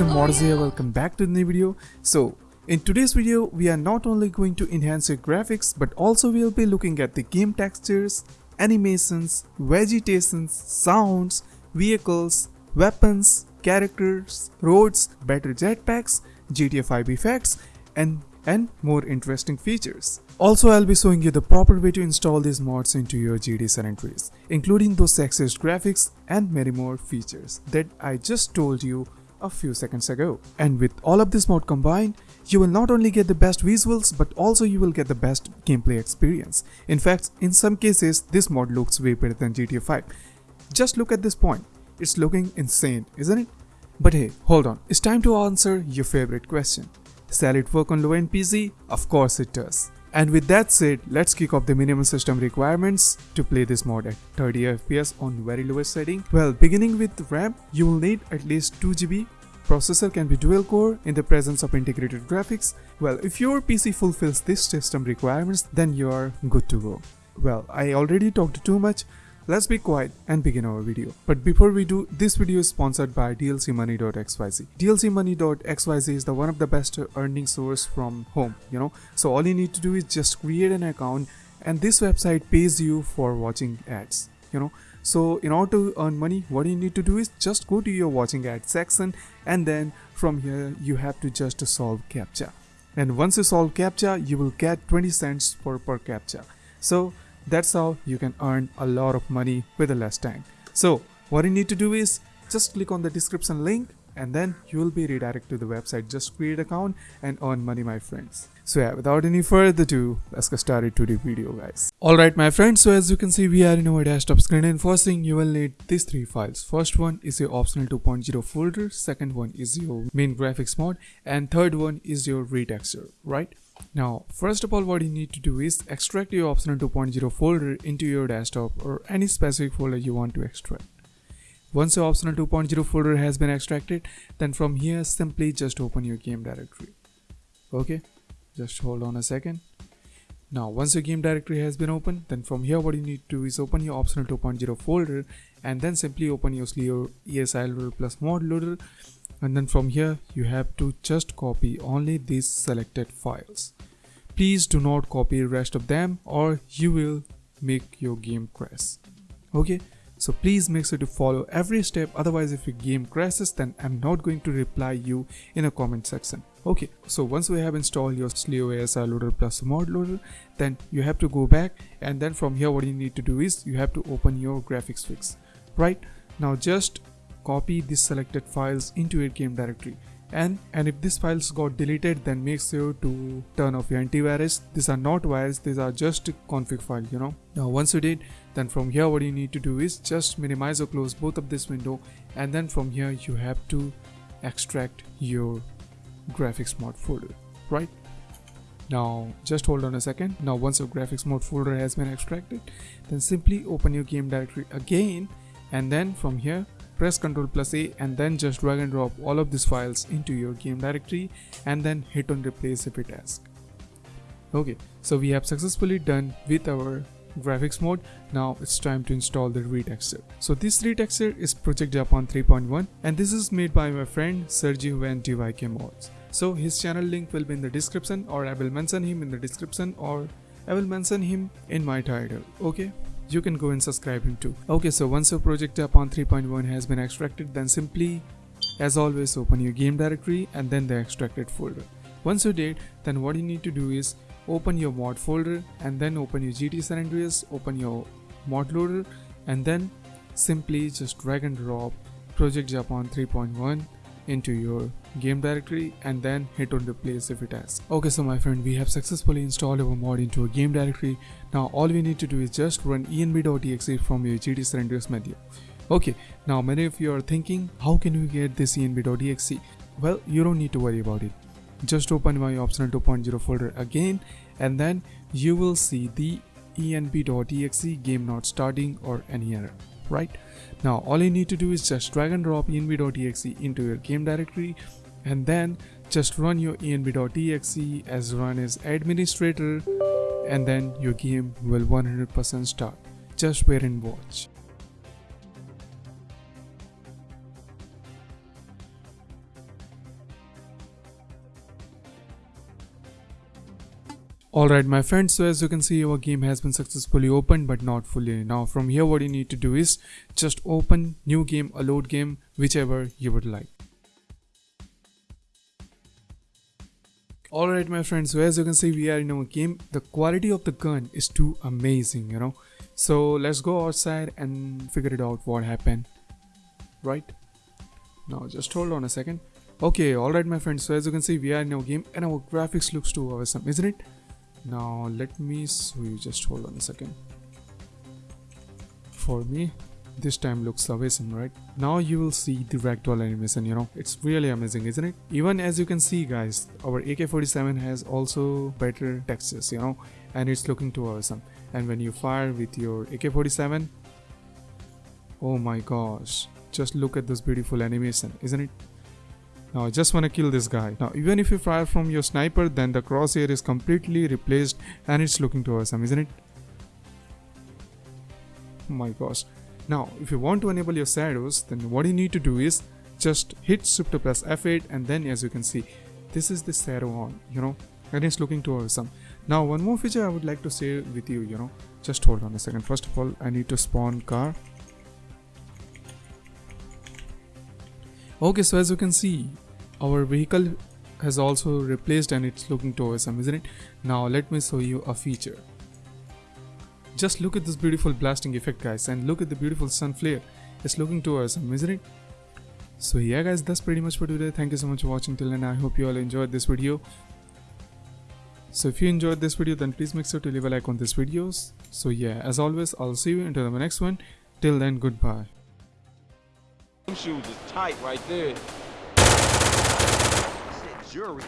and Mods here, welcome back to the new video. So, in today's video, we are not only going to enhance your graphics, but also we'll be looking at the game textures, animations, vegetations, sounds, vehicles, weapons, characters, roads, better jetpacks, GTA 5 effects, and and more interesting features. Also, I'll be showing you the proper way to install these mods into your GTA San Andreas, including those sexiest graphics and many more features that I just told you a few seconds ago. And with all of this mod combined, you will not only get the best visuals, but also you will get the best gameplay experience. In fact, in some cases, this mod looks way better than GTA 5. Just look at this point. It's looking insane, isn't it? But hey, hold on. It's time to answer your favorite question. Shall it work on low-end PC? Of course it does. And with that said, let's kick off the minimum system requirements to play this mod at 30 FPS on very lowest setting. Well, beginning with RAM, you will need at least 2GB. Processor can be dual core in the presence of integrated graphics. Well, if your PC fulfills this system requirements, then you are good to go. Well, I already talked too much, Let's be quiet and begin our video. But before we do, this video is sponsored by dlcmoney.xyz. dlcmoney.xyz is the one of the best earning source from home, you know. So all you need to do is just create an account and this website pays you for watching ads, you know. So in order to earn money, what you need to do is just go to your watching ads section and then from here you have to just solve CAPTCHA. And once you solve CAPTCHA, you will get 20 cents per per CAPTCHA. So that's how you can earn a lot of money with a less tank. So what you need to do is just click on the description link and then you will be redirected to the website. Just create account and earn money my friends. So yeah, without any further ado, let's get started to the video guys. Alright my friends, so as you can see we are in our desktop screen and first thing you will need these three files. First one is your optional 2.0 folder, second one is your main graphics mod and third one is your retexture, right? Now, first of all, what you need to do is extract your optional 2.0 folder into your desktop or any specific folder you want to extract. Once your optional 2.0 folder has been extracted, then from here simply just open your game directory. Okay, just hold on a second. Now, once your game directory has been opened, then from here what you need to do is open your optional 2.0 folder and then simply open your loader plus mod loader and then from here you have to just copy only these selected files. Please do not copy rest of them or you will make your game crash. Okay? So please make sure to follow every step. Otherwise if your game crashes then i'm not going to reply you in a comment section. Okay? So once we have installed your Slio loader plus mod loader then you have to go back. And then from here what you need to do is you have to open your graphics fix. Right? Now just copy these selected files into your game directory. And and if these files got deleted then make sure to turn off your antivirus. These are not virus these are just config file you know. Now once you did then from here what you need to do is just minimize or close both of this window. And then from here you have to extract your graphics mod folder right? Now just hold on a second. Now once your graphics mod folder has been extracted then simply open your game directory again. And then from here press ctrl plus a and then just drag and drop all of these files into your game directory and then hit on replace if it asks. Okay so we have successfully done with our graphics mode. Now it's time to install the retexture. So this retexture is project japan 3.1 and this is made by my friend sergio van dyk mods. So his channel link will be in the description or i will mention him in the description or i will mention him in my title. Okay you can go and subscribe him too. Okay, so once your project Japan 3.1 has been extracted, then simply, as always, open your game directory and then the extracted folder. Once you did, then what you need to do is open your mod folder and then open your GTA San Andreas, open your mod loader and then simply just drag and drop Project Japan 3.1 into your game directory and then hit on replace if it asks. Okay so my friend we have successfully installed our mod into a game directory. Now all we need to do is just run env.exe from your San Andreas menu. Okay now many of you are thinking how can we get this env.exe? Well you don't need to worry about it. Just open my optional 2.0 folder again and then you will see the env.exe game not starting or any error right now all you need to do is just drag and drop env.exe into your game directory and then just run your env.exe as run as administrator and then your game will 100% start. Just wait and watch. Alright my friends, so as you can see our game has been successfully opened but not fully. Now from here what you need to do is just open new game, a load game, whichever you would like. Alright my friends, so as you can see we are in our game. The quality of the gun is too amazing, you know. So let's go outside and figure it out what happened. Right? Now just hold on a second. Okay, alright my friends, so as you can see we are in our game and our graphics looks too awesome, isn't it? now let me you just hold on a second for me this time looks awesome right? Now you will see the ragdoll animation you know? It's really amazing isn't it? Even as you can see guys our ak-47 has also better textures you know? And it's looking too awesome. And when you fire with your ak-47 oh my gosh. Just look at this beautiful animation isn't it? Now I just want to kill this guy. Now even if you fire from your sniper then the crosshair is completely replaced and it's looking too awesome isn't it? Oh my gosh. Now if you want to enable your shadows then what you need to do is just hit shift to plus F8 and then as you can see this is the shadow on you know and it's looking too awesome. Now one more feature I would like to share with you you know just hold on a second. First of all I need to spawn car. Okay so as you can see our vehicle has also replaced and it's looking too awesome isn't it? Now let me show you a feature just look at this beautiful blasting effect guys and look at the beautiful sun flare. It's looking too awesome isn't it? So yeah guys that's pretty much for today. Thank you so much for watching till and i hope you all enjoyed this video. So if you enjoyed this video then please make sure to leave a like on this videos. So yeah as always i'll see you until the next one. Till then goodbye. Shoes is tight right there. Jury.